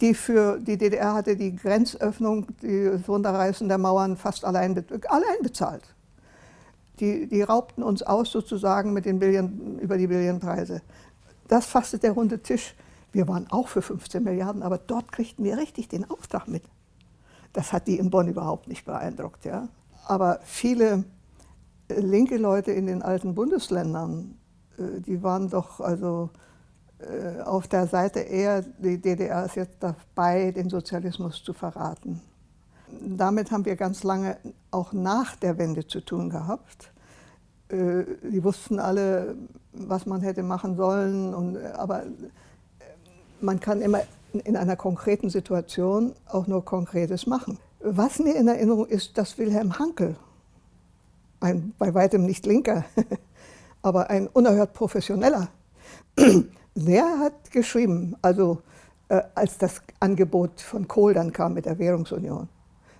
die für die DDR hatte die Grenzöffnung, das Runterreißen der Mauern fast allein, allein bezahlt. Die, die raubten uns aus sozusagen mit den Billion, über die Billionpreise. Das fasste der runde Tisch. Wir waren auch für 15 Milliarden, aber dort kriegten wir richtig den Auftrag mit. Das hat die in Bonn überhaupt nicht beeindruckt. Ja? Aber viele äh, linke Leute in den alten Bundesländern, äh, die waren doch also äh, auf der Seite eher, die DDR ist jetzt dabei, den Sozialismus zu verraten. Damit haben wir ganz lange auch nach der Wende zu tun gehabt. Die wussten alle, was man hätte machen sollen. Und, aber äh, man kann immer in einer konkreten Situation auch nur Konkretes machen. Was mir in Erinnerung ist, dass Wilhelm Hankel, ein bei weitem nicht linker, aber ein unerhört professioneller, der hat geschrieben, also äh, als das Angebot von Kohl dann kam mit der Währungsunion,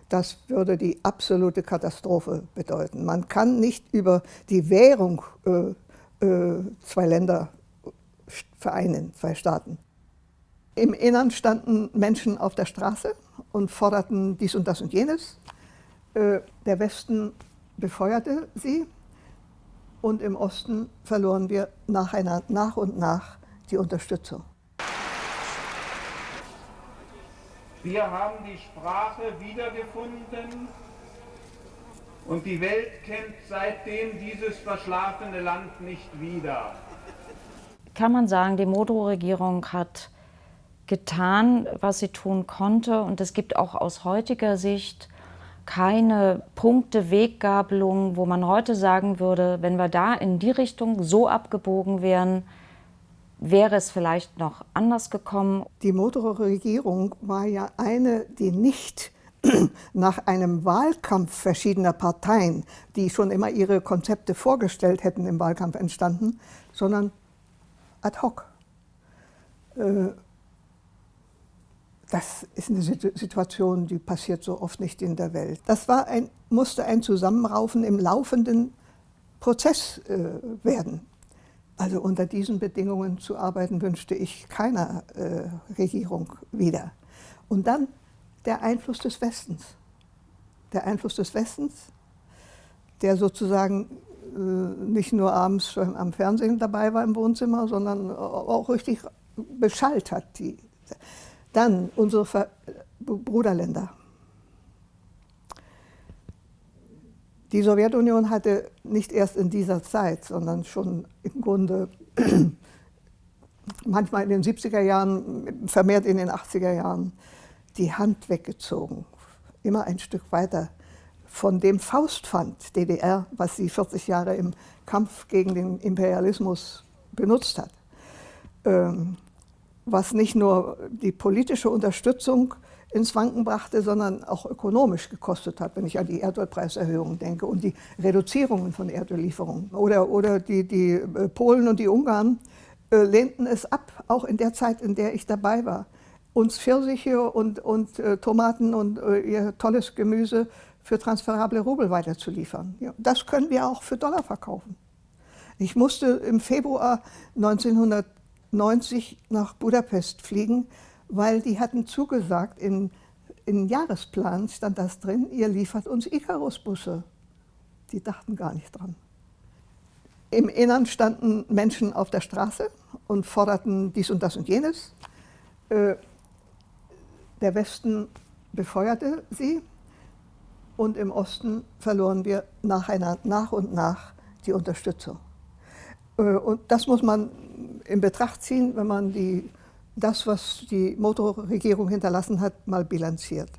das würde die absolute Katastrophe bedeuten. Man kann nicht über die Währung äh, äh, zwei Länder vereinen, zwei Staaten. Im Innern standen Menschen auf der Straße und forderten dies und das und jenes. Äh, der Westen befeuerte sie und im Osten verloren wir nach und nach die Unterstützung.
Wir haben die Sprache wiedergefunden, Und die Welt kennt seitdem dieses verschlafene Land nicht wieder.
Kann man sagen, die Modrow-Regierung hat getan, was sie tun konnte. Und es gibt auch aus heutiger Sicht keine Punkte, Weggabelung, wo man heute sagen würde, wenn wir da in die Richtung so abgebogen wären, wäre es vielleicht noch anders gekommen.
Die Modrow-Regierung war ja eine, die nicht nach einem Wahlkampf verschiedener Parteien, die schon immer ihre Konzepte vorgestellt hätten im Wahlkampf entstanden, sondern ad hoc. Äh, das ist eine Situation, die passiert so oft nicht in der Welt. Das war ein, musste ein Zusammenraufen im laufenden Prozess äh, werden. Also unter diesen Bedingungen zu arbeiten, wünschte ich keiner äh, Regierung wieder. Und dann der Einfluss des Westens. Der Einfluss des Westens, der sozusagen äh, nicht nur abends am Fernsehen dabei war im Wohnzimmer, sondern auch richtig beschallt hat. Die. Dann unsere Ver Bruderländer. Die Sowjetunion hatte nicht erst in dieser Zeit, sondern schon im Grunde manchmal in den 70er Jahren, vermehrt in den 80er Jahren, die Hand weggezogen, immer ein Stück weiter von dem Faustpfand DDR, was sie 40 Jahre im Kampf gegen den Imperialismus benutzt hat, ähm, was nicht nur die politische Unterstützung ins Wanken brachte, sondern auch ökonomisch gekostet hat, wenn ich an die Erdölpreiserhöhungen denke und die Reduzierungen von Erdöllieferungen. Oder, oder die, die äh, Polen und die Ungarn äh, lehnten es ab, auch in der Zeit, in der ich dabei war, uns Pfirsiche und, und äh, Tomaten und äh, ihr tolles Gemüse für transferable Rubel weiterzuliefern. Ja, das können wir auch für Dollar verkaufen. Ich musste im Februar 1990 nach Budapest fliegen, weil die hatten zugesagt, in, in Jahresplan stand das drin, ihr liefert uns Icarus-Busse. Die dachten gar nicht dran. Im Innern standen Menschen auf der Straße und forderten dies und das und jenes. Der Westen befeuerte sie und im Osten verloren wir nach und nach die Unterstützung. Äh, und das muss man in Betracht ziehen, wenn man die, das, was die Motorregierung hinterlassen hat, mal bilanziert.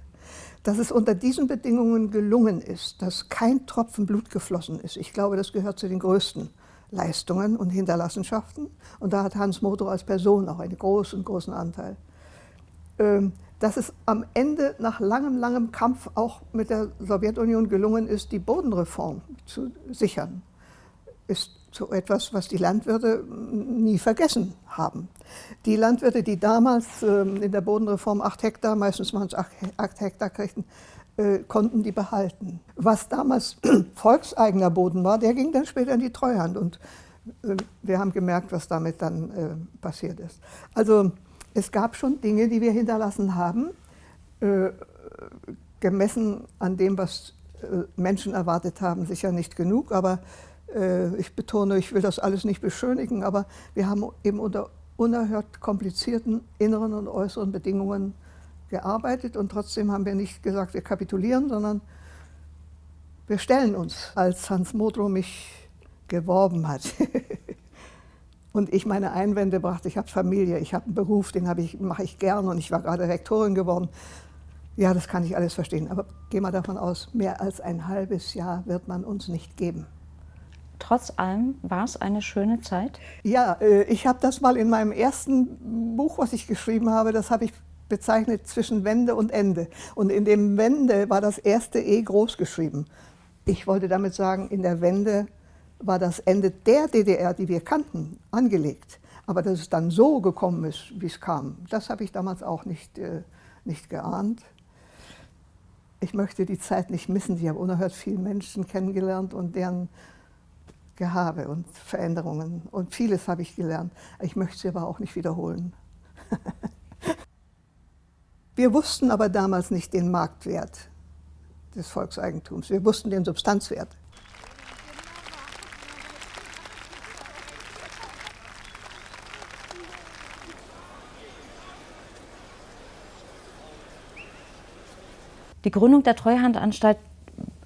Dass es unter diesen Bedingungen gelungen ist, dass kein Tropfen Blut geflossen ist, ich glaube, das gehört zu den größten Leistungen und Hinterlassenschaften. Und da hat Hans Motor als Person auch einen großen, großen Anteil. Ähm, dass es am Ende nach langem, langem Kampf auch mit der Sowjetunion gelungen ist, die Bodenreform zu sichern, ist so etwas, was die Landwirte nie vergessen haben. Die Landwirte, die damals ähm, in der Bodenreform acht Hektar, meistens waren es acht Hektar kriegten, äh, konnten die behalten. Was damals volkseigener Boden war, der ging dann später in die Treuhand und äh, wir haben gemerkt, was damit dann äh, passiert ist. Also es gab schon Dinge, die wir hinterlassen haben, äh, gemessen an dem, was äh, Menschen erwartet haben, sicher nicht genug, aber äh, ich betone, ich will das alles nicht beschönigen, aber wir haben eben unter unerhört komplizierten inneren und äußeren Bedingungen gearbeitet. Und trotzdem haben wir nicht gesagt, wir kapitulieren, sondern wir stellen uns, als Hans Modrow mich geworben hat. und ich meine Einwände brachte, ich habe Familie, ich habe einen Beruf, den ich, mache ich gern und ich war gerade Rektorin geworden. Ja, das kann ich alles verstehen, aber geh mal davon aus, mehr als ein halbes Jahr wird man uns nicht geben.
Trotz allem war es eine schöne Zeit?
Ja, äh, ich habe das mal in meinem ersten Buch, was ich geschrieben habe, das habe ich bezeichnet zwischen Wende und Ende. Und in dem Wende war das erste E groß geschrieben. Ich wollte damit sagen, in der Wende war das Ende der DDR, die wir kannten, angelegt. Aber dass es dann so gekommen ist, wie es kam, das habe ich damals auch nicht, äh, nicht geahnt. Ich möchte die Zeit nicht missen. Ich habe unerhört viele Menschen kennengelernt und deren Gehabe und Veränderungen. Und vieles habe ich gelernt. Ich möchte sie aber auch nicht wiederholen. wir wussten aber damals nicht den Marktwert des Volkseigentums. Wir wussten den Substanzwert.
Die Gründung der Treuhandanstalt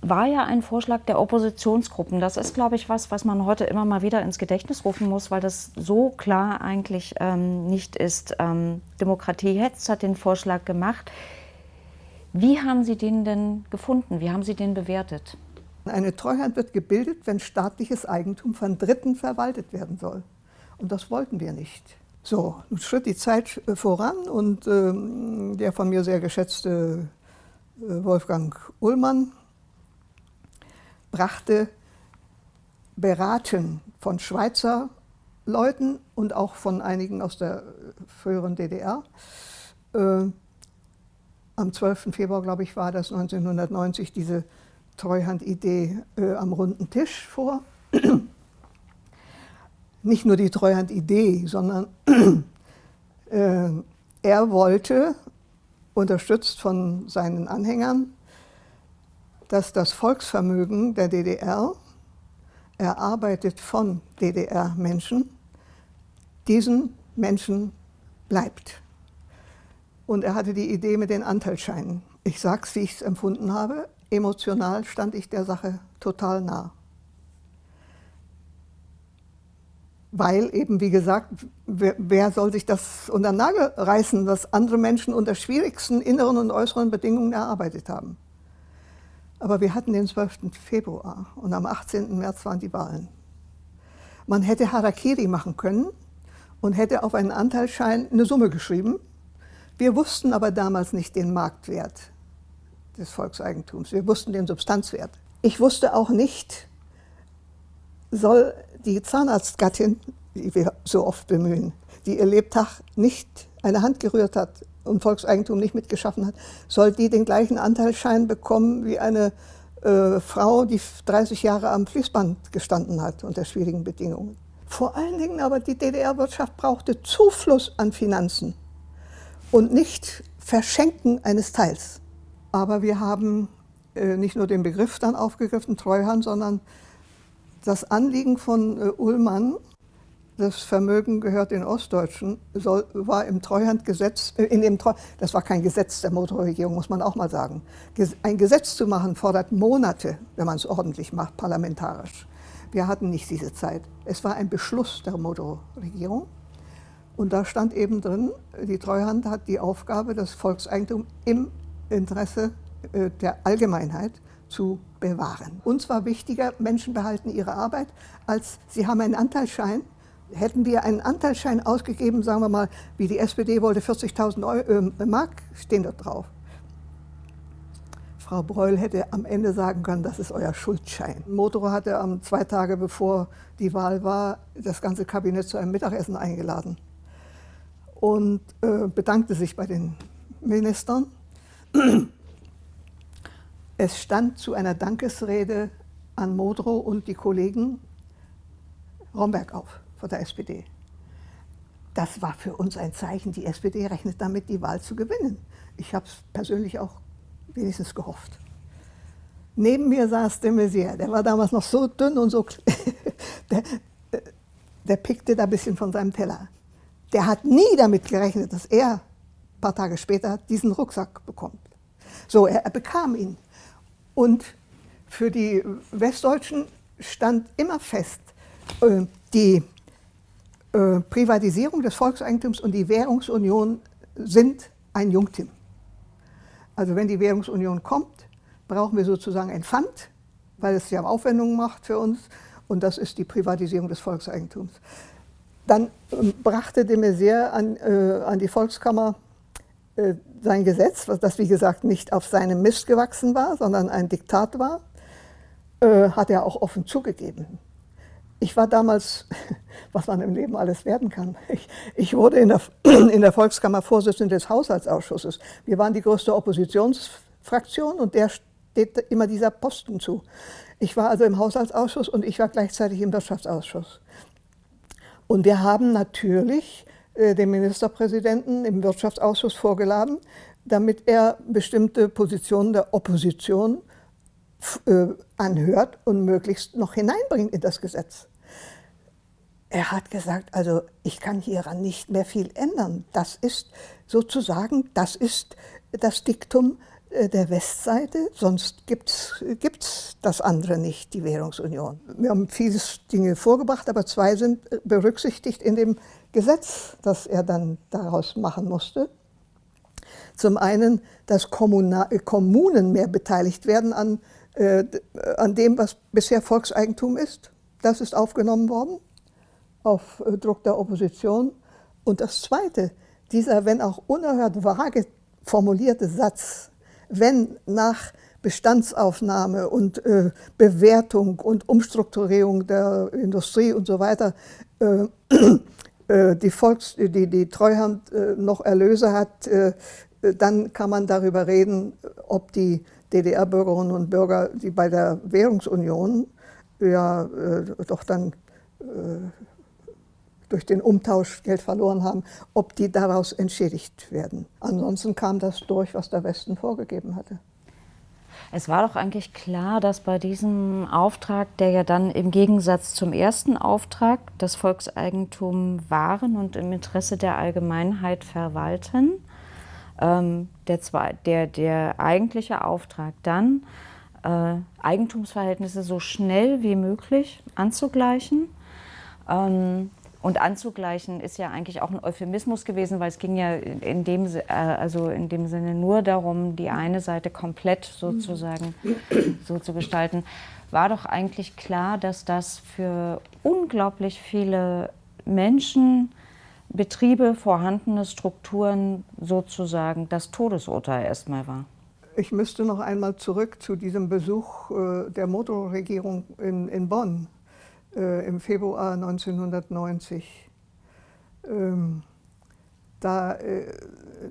war ja ein Vorschlag der Oppositionsgruppen. Das ist, glaube ich, was, was man heute immer mal wieder ins Gedächtnis rufen muss, weil das so klar eigentlich ähm, nicht ist. Ähm, Demokratie Hetz hat den Vorschlag gemacht. Wie haben Sie den denn gefunden? Wie haben Sie den bewertet?
Eine Treuhand wird gebildet, wenn staatliches Eigentum von Dritten verwaltet werden soll. Und das wollten wir nicht. So, nun schritt die Zeit äh, voran und äh, der von mir sehr geschätzte Wolfgang Ullmann brachte beraten von Schweizer Leuten und auch von einigen aus der früheren DDR. Äh, am 12. Februar, glaube ich, war das 1990 diese Treuhandidee äh, am runden Tisch vor. Nicht nur die Treuhandidee, sondern äh, er wollte, unterstützt von seinen Anhängern, dass das Volksvermögen der DDR, erarbeitet von DDR-Menschen, diesen Menschen bleibt. Und er hatte die Idee mit den Anteilsscheinen. Ich sage es, wie ich es empfunden habe. Emotional stand ich der Sache total nah. Weil eben, wie gesagt, wer, wer, soll sich das unter den Nagel reißen, was andere Menschen unter schwierigsten inneren und äußeren Bedingungen erarbeitet haben. Aber wir hatten den 12. Februar und am 18. März waren die Wahlen. Man hätte Harakiri machen können und hätte auf einen Anteilsschein eine Summe geschrieben. Wir wussten aber damals nicht den Marktwert des Volkseigentums. Wir wussten den Substanzwert. Ich wusste auch nicht, soll die Zahnarztgattin, die wir so oft bemühen, die ihr Lebtag nicht eine Hand gerührt hat, und Volkseigentum nicht mitgeschaffen hat, soll die den gleichen Anteilsschein bekommen wie eine äh, Frau, die 30 Jahre am Fließband gestanden hat unter schwierigen Bedingungen. Vor allen Dingen aber die DDR-Wirtschaft brauchte Zufluss an Finanzen und nicht Verschenken eines Teils. Aber wir haben äh, nicht nur den Begriff dann aufgegriffen, Treuhand, sondern das Anliegen von äh, Ullmann, das Vermögen gehört den Ostdeutschen, soll, war im Treuhandgesetz, äh, in dem Treu, das war kein Gesetz der Motorregierung, muss man auch mal sagen. Ein Gesetz zu machen fordert Monate, wenn man es ordentlich macht, parlamentarisch. Wir hatten nicht diese Zeit. Es war ein Beschluss der Motorregierung. Und da stand eben drin, die Treuhand hat die Aufgabe, das Volkseigentum im Interesse äh, der Allgemeinheit zu bewahren. Uns war wichtiger, Menschen behalten ihre Arbeit, als sie haben einen Anteilsschein, hätten wir einen Anteilsschein ausgegeben, sagen wir mal, wie die SPD wollte, 40.000 äh, Mark, stehen dort drauf. Frau Breul hätte am Ende sagen können, das ist euer Schuldschein. Motoro hatte am zwei Tage bevor die Wahl war, das ganze Kabinett zu einem Mittagessen eingeladen und äh, bedankte sich bei den Ministern. Es stand zu einer Dankesrede an Modrow und die Kollegen Romberg auf von der SPD. Das war für uns ein Zeichen, die SPD rechnet damit, die Wahl zu gewinnen. Ich habe es persönlich auch wenigstens gehofft. Neben mir saß de Maizière, der war damals noch so dünn und so, der, der pickte da ein bisschen von seinem Teller. Der hat nie damit gerechnet, dass er ein paar Tage später diesen Rucksack bekommt. So, er, er bekam ihn. Und für die Westdeutschen stand immer fest, äh, die äh, Privatisierung des Volkseigentums und die Währungsunion sind ein Jungtim. Also wenn die Währungsunion kommt, brauchen wir sozusagen ein Pfand, weil es ja Aufwendungen macht für uns und das ist die Privatisierung des Volkseigentums. Dann ähm, brachte de Maizière an, äh, an die Volkskammer äh, sein Gesetz, das wie gesagt nicht auf seinem Mist gewachsen war, sondern ein Diktat war, äh, hat er auch offen zugegeben. Ich war damals, was man im Leben alles werden kann, ich, ich wurde in der, in der Volkskammer Vorsitzende des Haushaltsausschusses. Wir waren die größte Oppositionsfraktion und der steht immer dieser Posten zu. Ich war also im Haushaltsausschuss und ich war gleichzeitig im Wirtschaftsausschuss. Und wir haben natürlich dem Ministerpräsidenten im Wirtschaftsausschuss vorgeladen, damit er bestimmte Positionen der Opposition äh, anhört und möglichst noch hineinbringt in das Gesetz. Er hat gesagt, also ich kann hieran nicht mehr viel ändern. Das ist sozusagen, das ist das Diktum äh, der Westseite, sonst gibt es das andere nicht, die Währungsunion. Wir haben viele Dinge vorgebracht, aber zwei sind berücksichtigt in dem Gesetz, das er dann daraus machen musste. Zum einen, dass Kommuna Kommunen mehr beteiligt werden an, äh, an dem, was bisher Volkseigentum ist. Das ist aufgenommen worden auf äh, Druck der Opposition. Und das Zweite, dieser, wenn auch unerhört vage formulierte Satz, wenn nach Bestandsaufnahme und äh, Bewertung und Umstrukturierung der Industrie und so weiter äh, äh, die, Volks-, die, die Treuhand äh, noch Erlöse hat, äh, dann kann man darüber reden, ob die DDR-Bürgerinnen und Bürger, die bei der Währungsunion ja äh, doch dann durch den Umtausch Geld verloren haben, ob die daraus entschädigt werden. Ansonsten kam das durch, was der Westen vorgegeben hatte.
Es war doch eigentlich klar, dass bei diesem Auftrag, der ja dann im Gegensatz zum ersten Auftrag das Volkseigentum wahren und im Interesse der Allgemeinheit verwalten, ähm, der, der, der eigentliche Auftrag dann, äh, Eigentumsverhältnisse so schnell wie möglich anzugleichen. Ähm, und anzugleichen ist ja eigentlich auch ein Euphemismus gewesen, weil es ging ja in dem, äh, also in dem Sinne nur darum, die eine Seite komplett sozusagen so zu gestalten. War doch eigentlich klar, dass das für unglaublich viele Menschen, Betriebe, vorhandene Strukturen sozusagen das Todesurteil erstmal war.
Ich müsste noch einmal zurück zu diesem Besuch äh, der Motorregierung in, in Bonn äh, im Februar 1990. Ähm, da, äh,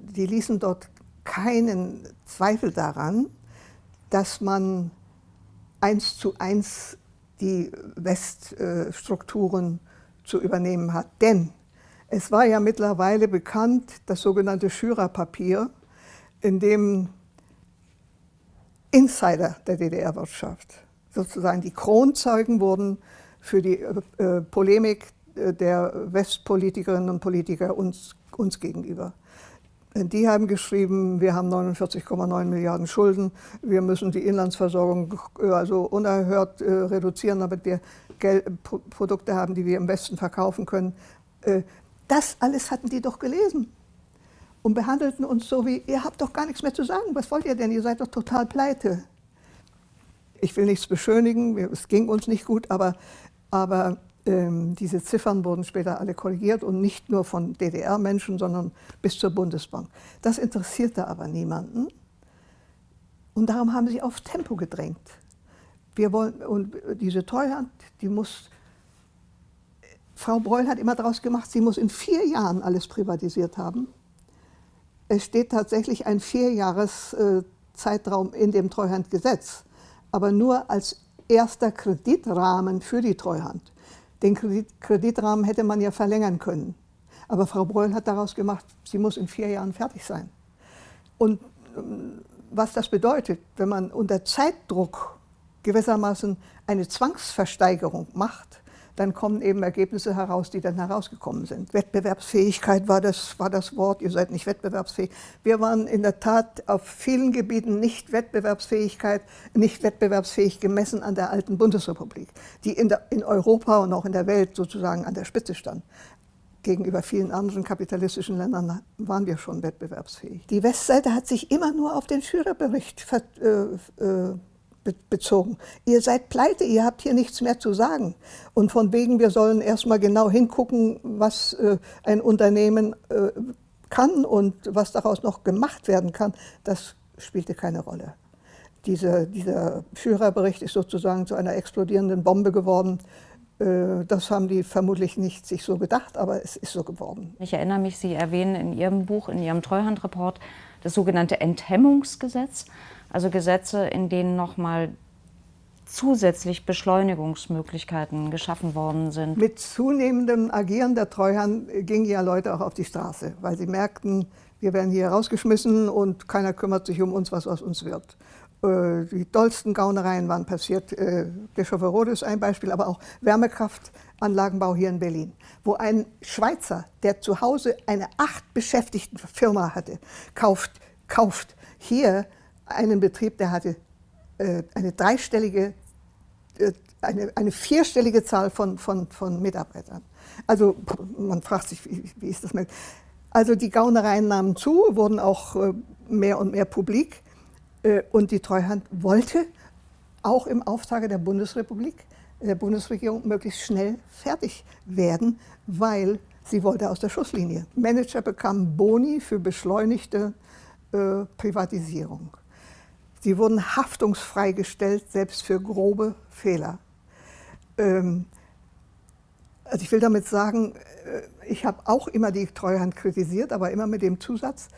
die ließen dort keinen Zweifel daran, dass man eins zu eins die Weststrukturen zu übernehmen hat. Denn es war ja mittlerweile bekannt, das sogenannte Schürer-Papier, in dem Insider der DDR-Wirtschaft, sozusagen die Kronzeugen wurden für die äh, Polemik äh, der Westpolitikerinnen und Politiker uns, uns gegenüber. Die haben geschrieben, wir haben 49,9 Milliarden Schulden, wir müssen die Inlandsversorgung äh, also unerhört äh, reduzieren, damit wir Geld, Produkte haben, die wir im Westen verkaufen können. Äh, das alles hatten die doch gelesen und behandelten uns so wie, ihr habt doch gar nichts mehr zu sagen, was wollt ihr denn, ihr seid doch total pleite. Ich will nichts beschönigen, es ging uns nicht gut, aber aber ähm, diese Ziffern wurden später alle korrigiert und nicht nur von DDR-Menschen, sondern bis zur Bundesbank. Das interessierte aber niemanden. Und darum haben sie auf Tempo gedrängt. Wir wollen, und diese Treuhand, die muss, Frau Breul hat immer daraus gemacht, sie muss in vier Jahren alles privatisiert haben. Es steht tatsächlich ein Vierjahres-Zeitraum äh, in dem Treuhandgesetz, aber nur als erster Kreditrahmen für die Treuhand. Den Kredit Kreditrahmen hätte man ja verlängern können. Aber Frau Breul hat daraus gemacht, sie muss in vier Jahren fertig sein. Und ähm, was das bedeutet, wenn man unter Zeitdruck gewissermaßen eine Zwangsversteigerung macht, dann kommen eben Ergebnisse heraus, die dann herausgekommen sind. Wettbewerbsfähigkeit war das, war das Wort, ihr seid nicht wettbewerbsfähig. Wir waren in der Tat auf vielen Gebieten nicht, Wettbewerbsfähigkeit, nicht wettbewerbsfähig gemessen an der alten Bundesrepublik, die in, der, in Europa und auch in der Welt sozusagen an der Spitze stand gegenüber vielen anderen kapitalistischen Ländern waren wir schon wettbewerbsfähig. Die Westseite hat sich immer nur auf den Führerbericht äh, äh, bezogen. Ihr seid pleite, ihr habt hier nichts mehr zu sagen. Und von wegen, wir sollen erstmal genau hingucken, was äh, ein Unternehmen äh, kann und was daraus noch gemacht werden kann, das spielte keine Rolle. Diese, dieser Führerbericht ist sozusagen zu einer explodierenden Bombe geworden. Äh, das haben die vermutlich nicht sich so gedacht, aber es ist so geworden.
Ich erinnere mich, Sie erwähnen in Ihrem Buch, in Ihrem Treuhandreport, das sogenannte Enthemmungsgesetz also Gesetze, in denen nochmal zusätzlich Beschleunigungsmöglichkeiten geschaffen worden sind.
Mit zunehmendem Agieren der Treuhand gingen ja Leute auch auf die Straße, weil sie merkten, wir werden hier rausgeschmissen und keiner kümmert sich um uns, was aus uns wird. Äh, die dollsten Gaunereien waren passiert. Äh, Bischofferode ist ein Beispiel, aber auch Wärmekraftanlagenbau hier in Berlin, wo ein Schweizer, der zu Hause eine acht beschäftigten Firma hatte, kauft, kauft hier einen Betrieb, der hatte äh, eine dreistellige, äh, eine, eine vierstellige Zahl von, von, von Mitarbeitern. Also man fragt sich, wie, wie ist das möglich? Also die Gaunereien nahmen zu, wurden auch äh, mehr und mehr publik. Und die Treuhand wollte auch im Auftrage der Bundesrepublik, der Bundesregierung möglichst schnell fertig werden, weil sie wollte aus der Schusslinie. Manager bekamen Boni für beschleunigte Privatisierung. Sie wurden haftungsfrei gestellt, selbst für grobe Fehler. Ähm, also ich will damit sagen, äh, ich habe auch immer die Treuhand kritisiert, aber immer mit dem Zusatz,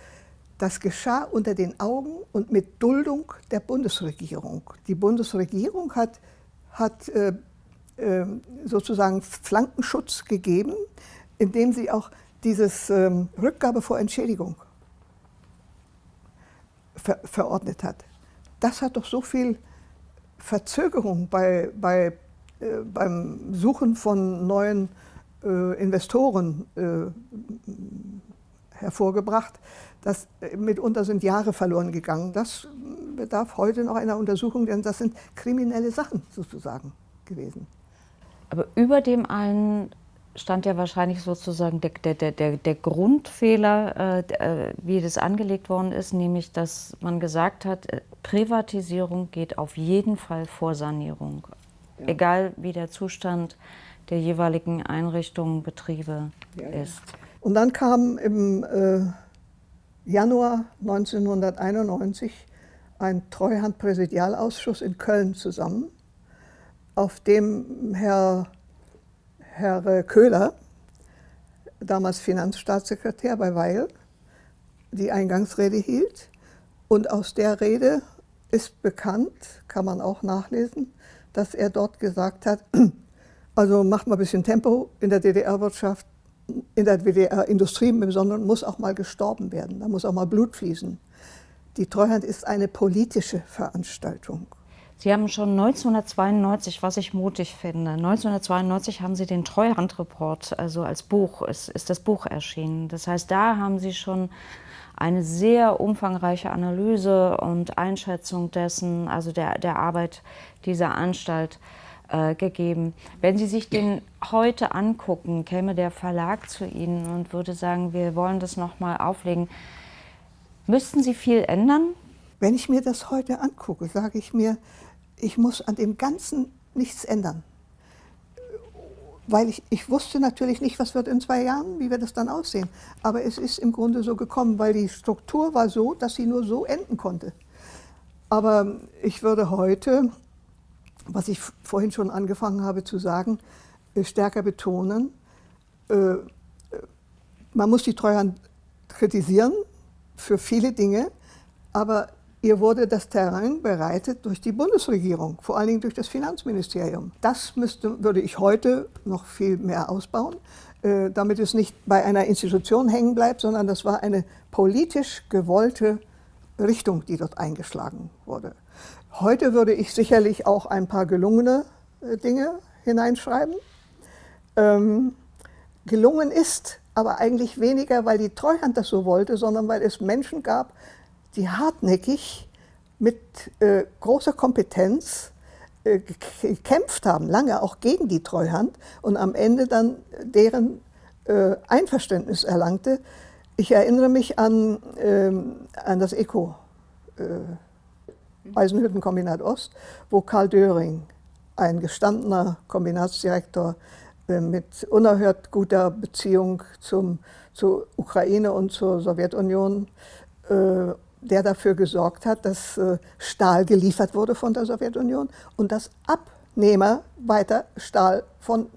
das geschah unter den Augen und mit Duldung der Bundesregierung. Die Bundesregierung hat, hat äh, äh, sozusagen Flankenschutz gegeben, indem sie auch dieses ähm, Rückgabe vor Entschädigung ver verordnet hat. Das hat doch so viel Verzögerung bei, bei äh, beim Suchen von neuen äh, Investoren äh, hervorgebracht. Das, mitunter sind Jahre verloren gegangen. Das bedarf heute noch einer Untersuchung, denn das sind kriminelle Sachen sozusagen gewesen.
Aber über dem allen stand ja wahrscheinlich sozusagen der, der, der, der Grundfehler, äh, wie das angelegt worden ist, nämlich dass man gesagt hat, Privatisierung geht auf jeden Fall vor Sanierung ja. egal wie der Zustand der jeweiligen Einrichtungen, Betriebe ja, ist.
Und dann kam im äh, Januar 1991 ein Treuhandpräsidialausschuss in Köln zusammen, auf dem Herr, Herr Köhler, damals Finanzstaatssekretär bei Weil, die Eingangsrede hielt. Und aus der Rede ist bekannt, kann man auch nachlesen, dass er dort gesagt hat, also macht mal ein bisschen Tempo in der DDR-Wirtschaft, in der DDR-Industrie im Besonderen muss auch mal gestorben werden, da muss auch mal Blut fließen. Die Treuhand ist eine politische Veranstaltung.
Sie haben schon 1992, was ich mutig finde, 1992 haben Sie den Treuhandreport, also als Buch, ist, ist das Buch erschienen. Das heißt, da haben Sie schon eine sehr umfangreiche Analyse und Einschätzung dessen, also der, der Arbeit dieser Anstalt äh, gegeben. Wenn Sie sich den heute angucken, käme der Verlag zu Ihnen und würde sagen, wir wollen das nochmal auflegen. Müssten Sie viel ändern?
Wenn ich mir das heute angucke, sage ich mir, ich muss an dem Ganzen nichts ändern weil ich, ich wusste natürlich nicht, was wird in zwei Jahren, wie wird es dann aussehen. Aber es ist im Grunde so gekommen, weil die Struktur war so, dass sie nur so enden konnte. Aber ich würde heute, was ich vorhin schon angefangen habe zu sagen, äh, stärker betonen, äh, äh, man muss die Treuhand kritisieren für viele Dinge, aber Ihr wurde das Terrain bereitet durch die Bundesregierung, vor allen Dingen durch das Finanzministerium. Das müsste, würde ich heute noch viel mehr ausbauen, äh, damit es nicht bei einer Institution hängen bleibt, sondern das war eine politisch gewollte Richtung, die dort eingeschlagen wurde. Heute würde ich sicherlich auch ein paar gelungene äh, Dinge hineinschreiben. Ähm, gelungen ist aber eigentlich weniger, weil die Treuhand das so wollte, sondern weil es Menschen gab, die hartnäckig mit äh, großer Kompetenz äh, gekämpft haben, lange auch gegen die Treuhand und am Ende dann deren äh, Einverständnis erlangte. Ich erinnere mich an, ähm, an das ECO, äh, Eisenhüttenkombinat Ost, wo Karl Döring, ein gestandener Kombinatsdirektor äh, mit unerhört guter Beziehung zum, zur Ukraine und zur Sowjetunion, äh, der dafür gesorgt hat, dass äh, Stahl geliefert wurde von der Sowjetunion und dass Abnehmer weiter Stahl von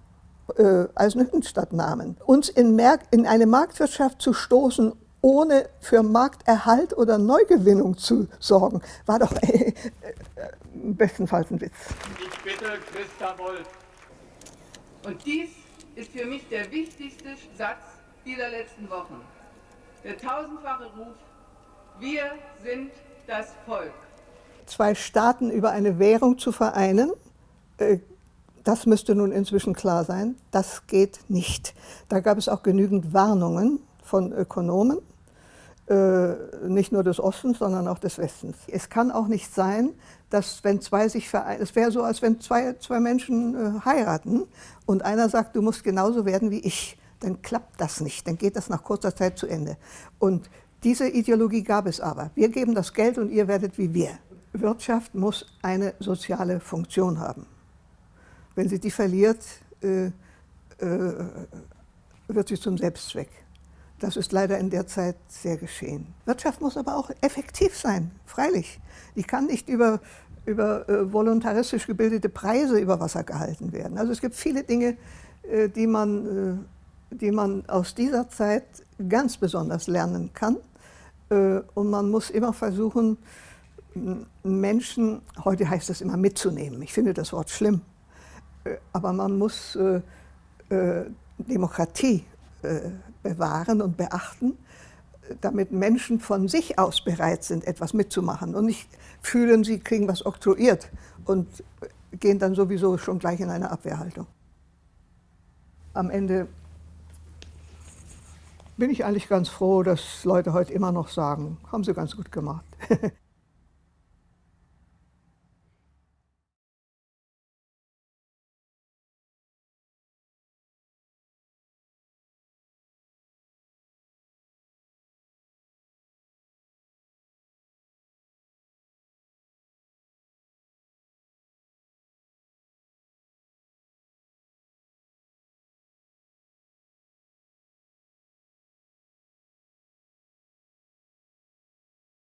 äh, Eisenhüttenstadt nahmen. Uns in, in eine Marktwirtschaft zu stoßen, ohne für Markterhalt oder Neugewinnung zu sorgen, war doch äh, äh, bestenfalls ein Witz.
Ich bitte Christa Wolf. Und dies ist für mich der wichtigste Satz dieser letzten Wochen. Der tausendfache Ruf wir sind das Volk.
Zwei Staaten über eine Währung zu vereinen, äh, das müsste nun inzwischen klar sein, das geht nicht. Da gab es auch genügend Warnungen von Ökonomen. äh, nicht nur des Ostens, sondern auch des Westens. Es kann auch nicht sein, dass wenn zwei sich vereinen, es wäre so, als wenn zwei, zwei Menschen äh, heiraten und einer sagt, du musst genauso werden wie ich, dann klappt das nicht, dann geht das nach kurzer Zeit zu Ende. Und diese Ideologie gab es aber. Wir geben das Geld und ihr werdet wie wir. Wirtschaft muss eine soziale Funktion haben. Wenn sie die verliert, äh, äh, wird sie zum Selbstzweck. Das ist leider in der Zeit sehr geschehen. Wirtschaft muss aber auch effektiv sein, freilich. Die kann nicht über, über äh, voluntaristisch gebildete Preise über Wasser gehalten werden. Also es gibt viele Dinge, äh, die, man, äh, die man aus dieser Zeit ganz besonders lernen kann. Äh, und man muss immer versuchen, Menschen, heute heißt das immer mitzunehmen. Ich finde das Wort schlimm. Äh, aber man muss äh, Demokratie bewahren und beachten, damit Menschen von sich aus bereit sind, etwas mitzumachen und nicht fühlen, sie kriegen was oktroyiert und gehen dann sowieso schon gleich in eine Abwehrhaltung. Am Ende bin ich eigentlich ganz froh, dass Leute heute immer noch sagen, haben sie ganz gut gemacht.